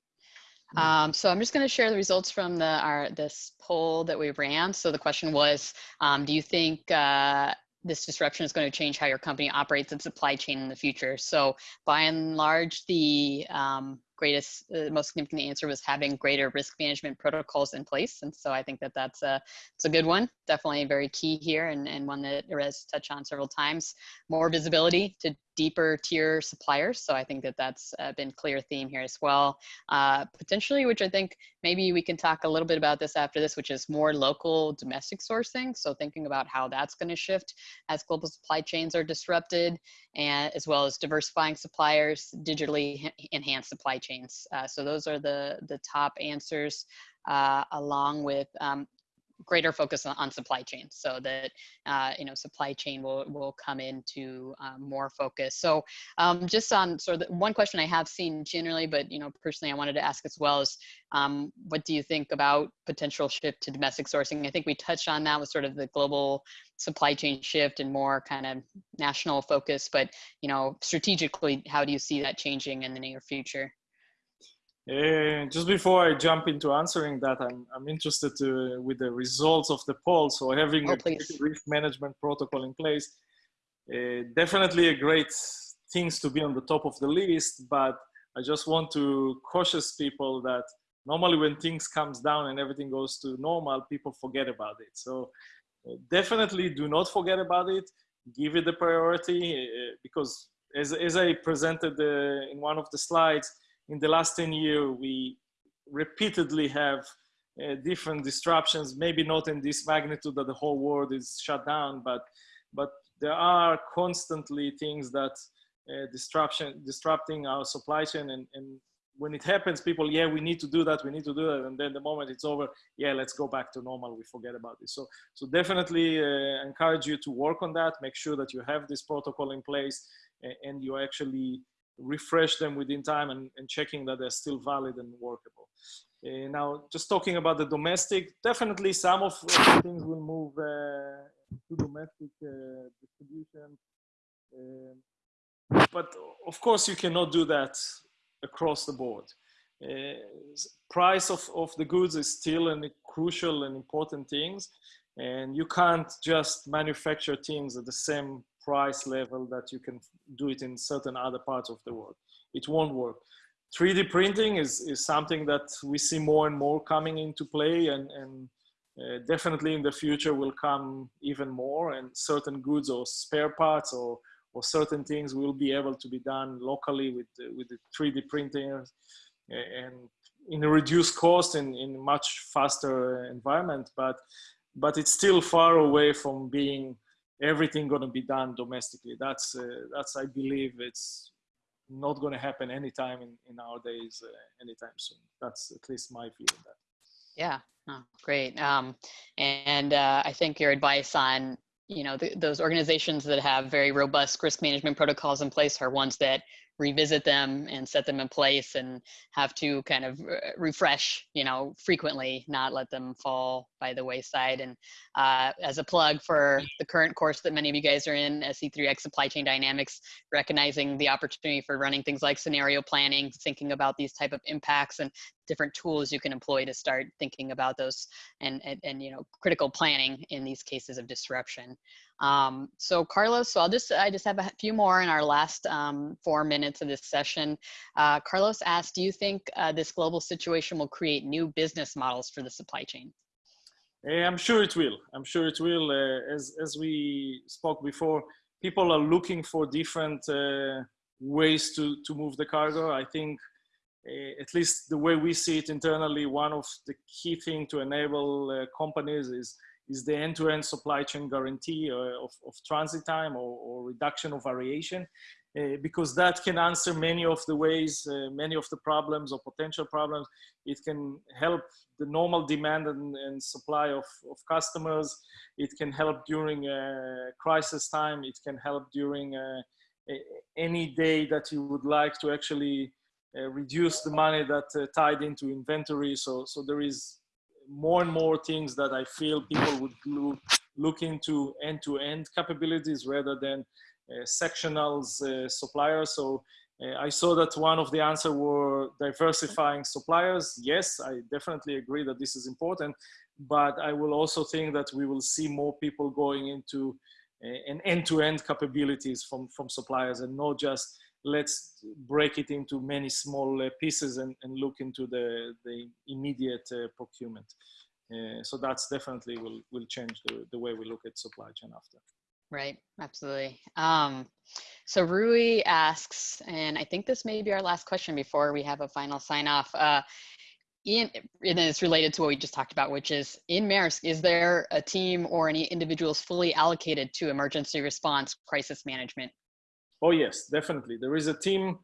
Mm. Um, so I'm just going to share the results from the our this poll that we ran. So the question was, um, do you think uh, this disruption is going to change how your company operates its supply chain in the future? So by and large, the um, greatest, uh, most significant answer was having greater risk management protocols in place. And so I think that that's a, it's a good one, definitely very key here and, and one that Erez touched on several times. More visibility to deeper tier suppliers. So I think that that's uh, been a clear theme here as well. Uh, potentially, which I think maybe we can talk a little bit about this after this, which is more local domestic sourcing. So thinking about how that's going to shift as global supply chains are disrupted and as well as diversifying suppliers, digitally enhanced supply chains. Uh, so those are the, the top answers uh, along with um, greater focus on, on, supply chain so that uh, you know supply chain will will come into um, more focus. So um, just on sort of the, one question i have seen generally but you know personally i wanted to ask as well is um, what do you think about potential shift to domestic sourcing? I think we touched on that with sort of the global supply chain shift and more kind of national focus but you know strategically how do you see that changing in the near future uh, just before I jump into answering that, I'm, I'm interested to, with the results of the poll. So having oh, a risk management protocol in place, uh, definitely a great things to be on the top of the list. But I just want to cautious people that normally when things comes down and everything goes to normal, people forget about it. So uh, definitely do not forget about it. Give it the priority uh, because as, as I presented uh, in one of the slides, in the last 10 years, we repeatedly have uh, different disruptions, maybe not in this magnitude that the whole world is shut down, but, but there are constantly things that uh, disruption, disrupting our supply chain and, and when it happens, people, yeah, we need to do that, we need to do that, and then the moment it's over, yeah, let's go back to normal. We forget about this. So, so definitely uh, encourage you to work on that. Make sure that you have this protocol in place, and you actually refresh them within time and, and checking that they're still valid and workable. Uh, now, just talking about the domestic, definitely some of the things will move uh, to domestic uh, distribution. Um, but of course, you cannot do that across the board. Uh, price of, of the goods is still a crucial and important things. And you can't just manufacture things at the same price level that you can do it in certain other parts of the world. It won't work. 3D printing is, is something that we see more and more coming into play and, and uh, definitely in the future will come even more and certain goods or spare parts or or certain things will be able to be done locally with the, with the 3D printers and in a reduced cost in in much faster environment. But but it's still far away from being everything going to be done domestically. That's uh, that's I believe it's not going to happen anytime in in our days, uh, anytime soon. That's at least my view on that. Yeah, oh, great. Um, and uh, I think your advice on you know, the, those organizations that have very robust risk management protocols in place are ones that revisit them and set them in place and have to kind of refresh, you know, frequently, not let them fall by the wayside. And uh, as a plug for the current course that many of you guys are in, SC3X Supply Chain Dynamics, recognizing the opportunity for running things like scenario planning, thinking about these type of impacts and different tools you can employ to start thinking about those and, and, and you know, critical planning in these cases of disruption. Um, so Carlos, so I'll just, I just have a few more in our last um, four minutes of this session. Uh, Carlos asked, do you think uh, this global situation will create new business models for the supply chain? Eh, I'm sure it will. I'm sure it will. Uh, as, as we spoke before, people are looking for different uh, ways to, to move the cargo. I think at least the way we see it internally, one of the key thing to enable uh, companies is is the end-to-end supply chain guarantee uh, of, of transit time or, or, reduction of variation uh, because that can answer many of the ways, uh, many of the problems or potential problems. It can help the normal demand and, and supply of, of customers. It can help during a crisis time. It can help during a, any day that you would like to actually uh, reduce the money that uh, tied into inventory. So, so there is more and more things that I feel people would look, look into end-to-end capabilities rather than uh, sectionals uh, suppliers. So uh, I saw that one of the answer were diversifying suppliers. Yes, I definitely agree that this is important, but I will also think that we will see more people going into uh, an end-to-end capabilities from, from suppliers and not just let's break it into many small uh, pieces and, and, look into the, the immediate uh, procurement. Uh, so that's definitely will, will change the, the way we look at supply chain after. Right, absolutely. Um, so Rui asks, and I think this may be our last question before we have a final sign off. Uh, in, and it's related to what we just talked about, which is in Maersk, is there a team or any individuals fully allocated to emergency response crisis management Oh yes, definitely. There is a team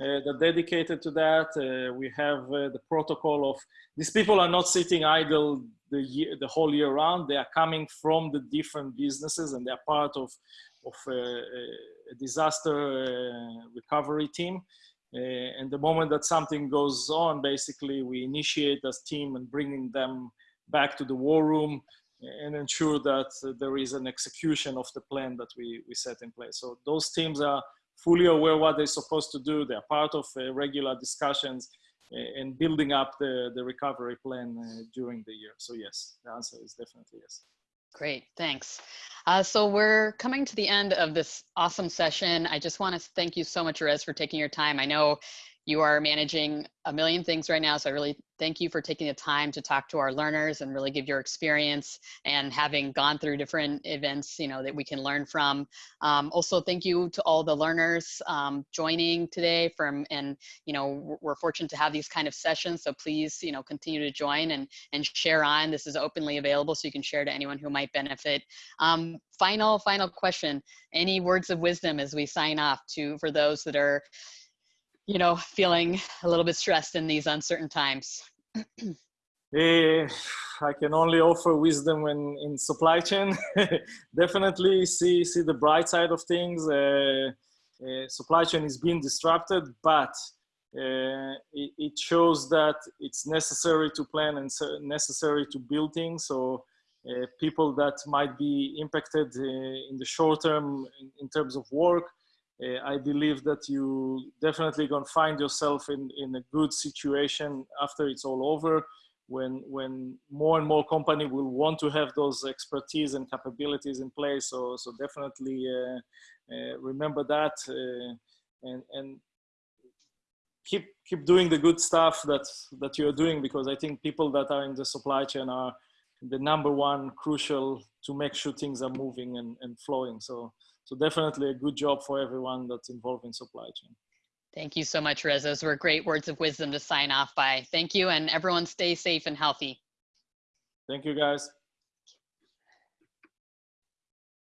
uh, that dedicated to that. Uh, we have uh, the protocol of these people are not sitting idle the year, the whole year round. They are coming from the different businesses and they are part of of uh, a disaster uh, recovery team. Uh, and the moment that something goes on, basically we initiate this team and bringing them back to the war room and ensure that there is an execution of the plan that we, we set in place. So those teams are fully aware what they're supposed to do. They're part of uh, regular discussions and building up the, the recovery plan uh, during the year. So yes, the answer is definitely yes. Great, thanks. Uh, so we're coming to the end of this awesome session. I just want to thank you so much, Erez, for taking your time. I know you are managing a million things right now. So I really thank you for taking the time to talk to our learners and really give your experience and having gone through different events, you know, that we can learn from. Um, also, thank you to all the learners um, joining today from, and, you know, we're fortunate to have these kind of sessions. So please, you know, continue to join and, and share on. This is openly available so you can share to anyone who might benefit. Um, final, final question. Any words of wisdom as we sign off to, for those that are, you know, feeling a little bit stressed in these uncertain times? uh, I can only offer wisdom when in supply chain. Definitely see see the bright side of things. Uh, uh, supply chain is being disrupted, but uh, it, it, shows that it's necessary to plan and so necessary to build things. So uh, people that might be impacted uh, in the short term in, in terms of work I believe that you definitely gonna find yourself in, in a good situation after it's all over when when more and more company will want to have those expertise and capabilities in place. So so definitely uh, uh, remember that uh, and and keep keep doing the good stuff that that you're doing because i think people that are in the supply chain are the number one crucial to make sure things are moving and, and flowing. So so definitely a good job for everyone that's involved in supply chain. Thank you so much, Reza. Those were great words of wisdom to sign off by. Thank you, and everyone stay safe and healthy. Thank you, guys.